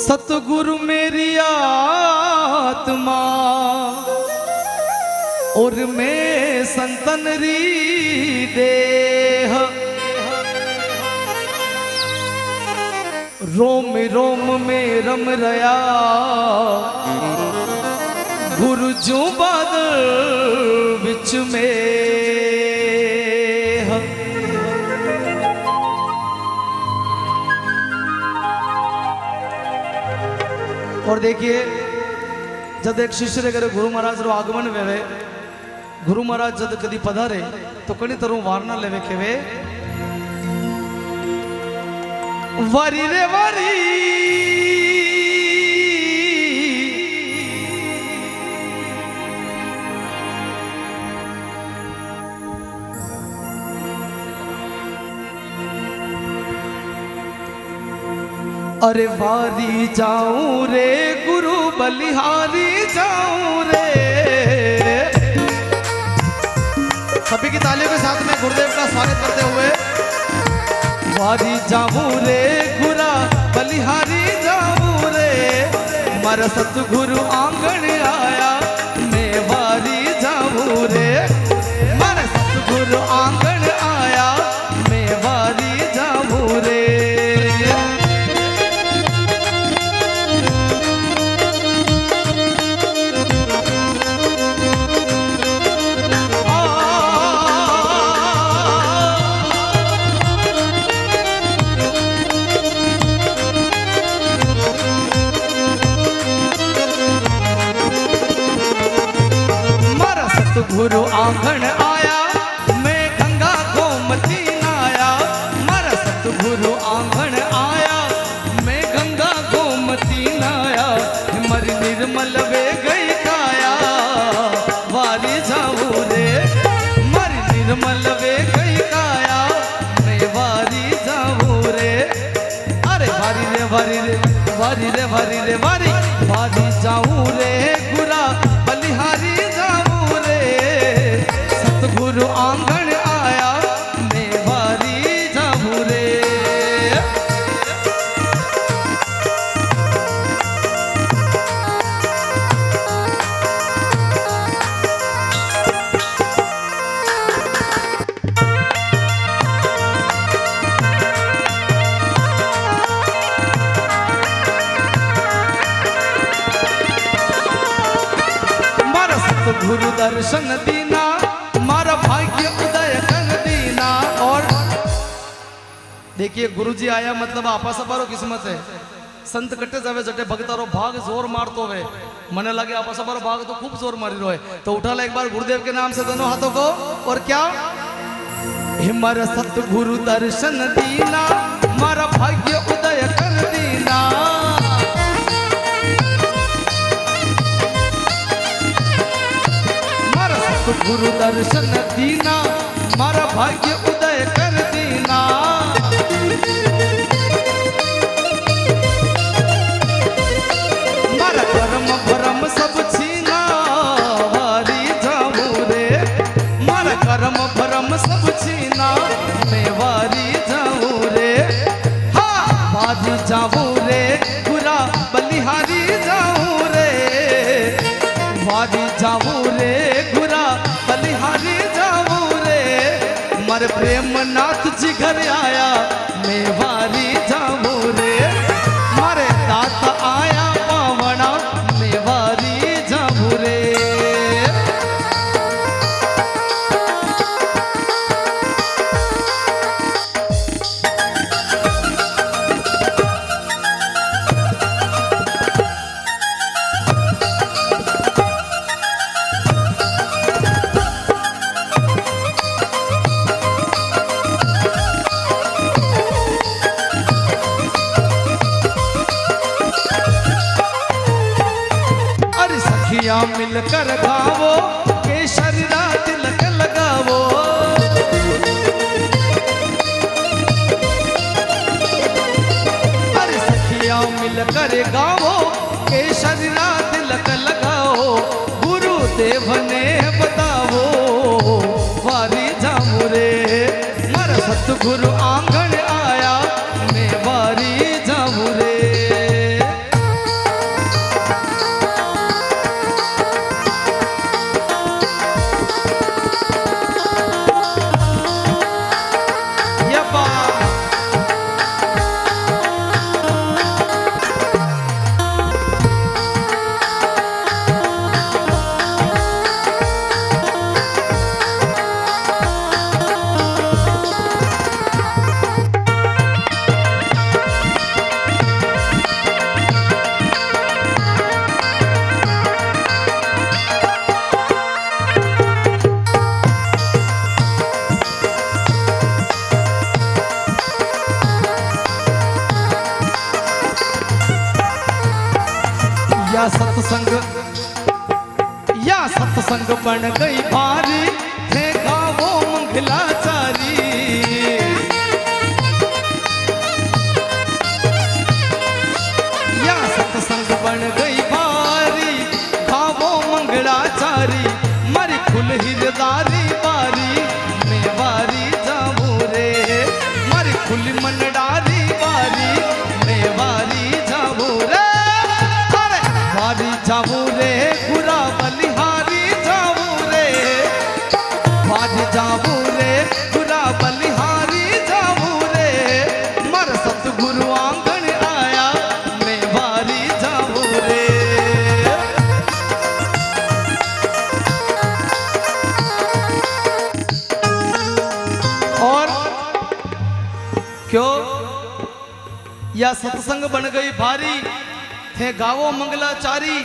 सतगुरु मेरी आत्मा और मैं संतन री देह रोम रोम में रम रया। गुरु जो बादल बिच में और देखिए, जब एक शिष्य रे करे गुरु महाराज रो आगमन वेवे। गुरु महाराज जब कदी पधारे तो कणी तरह वारना लेवे केवे वारी रे वारी। अरे वारी जाऊँ रे गुरु बलिहारी जाऊँ रे। सभी की वारी जाऊँ रे गुरा बलिहारी जाऊँ रे। मारा सतगुरु आँगन वारी रे वारी रे वारी रे वारी रे वारी वारी सतगुरु दर्शन दीना, मारा भाग्य उदय कर दीना। और देखिए, गुरुजी आया मतलब आपा सबारो किस्मत है। संत कट्टे जावे जटे भगतारो भाग ज़ोर मारतो वे मने लगे आपा सबारो भाग तो खूब ज़ोर मारी रहे तो उठा ले एक बार गुरुदेव के नाम से दोनों हाथों को। और क्या? हिमर सतगुरु दर्शन दीना, मारा भाग्य मारा सतगुरु दर्शन दीना मारा भाग्य उदय कर मर प्रेम जी घर आया। मिलकर गावो केसर तिलक लगावो। करे गावो केसर रात लक लगाओ गुरुदेव ने बतावो, वारी जामू रे। मारा सतगुरु आंगण या सत्संग या सत्संग बन गई भारी देखा वो मंगलाचारी। या सत्संग बन गई भारी खावो मंगलाचारी, मरी खुल हिरदारी या सत्संग बन गई भारी। थे गावो मंगलाचारी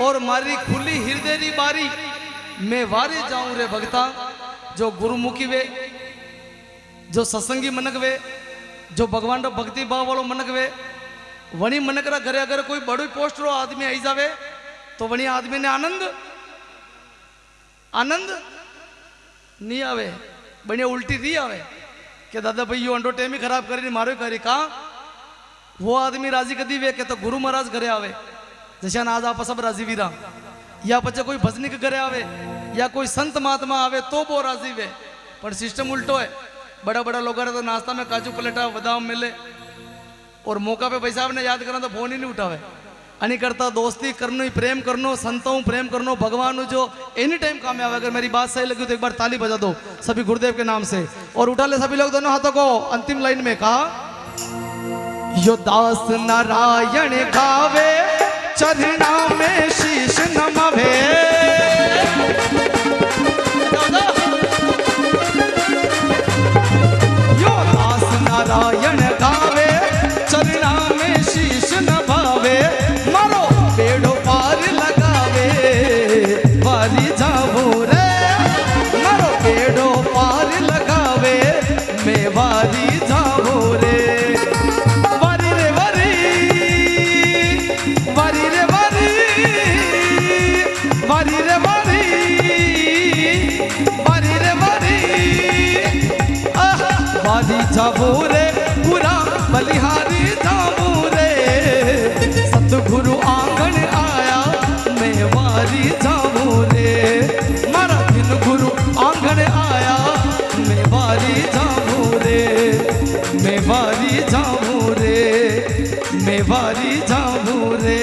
और मारी खुली हृदय री बारी। मैं वारे जाऊँ रे भगता, जो गुरुमुखी वे, जो सत्संगी मनक वे, जो भगवान रो भक्ति भाव वालो मनक वे। वणी मनक रा घरे अगर कोई बड़ी पोस्ट रो आदमी आई जावे तो वणी आदमी ने आनंद आनंद नहीं आवे। बढ़िया उल्टी नहीं आवे, कि दादा भाई यो अंडो टेम ही खराब करी मारो करी कहा वो आदमी राज़ी कदी वे के तो गुरु महाराज घरे आवे। जैसे आज आप सब राज़ी वीरा। या पचे कोई भजनी के घरे आवे, या कोई संत महात्मा आवे तो वो राज़ी वे। पर सिस्टम उल्टो है। बड़ा बड़ा लोग तो नाश्ता में काजू पलेटा, बदाम मिले। और मौका पे पैसा ने याद करना तो फ़ोन ही नहीं उठावे। अनी करता दोस्ती करनो प्रेम करनो, संतों प्रेम करनो, भगवान जो एनी टाइम काम में आवे। अगर मेरी बात सही लगी तो एक बार ताली बजा दो सभी गुरुदेव के नाम से। और उठा ले सभी लोग दोनों हाथों को। अंतिम लाइन में कहा यो दास नारायण गावे जाबू रे पूरा बलिहारी जाबू सतगुरु आँगन आया मैं वारी जाबू रे मारा दिन गुरु आँगन आया मैं वारी जाबू रे मैं वारी जाबू रे जाबू रे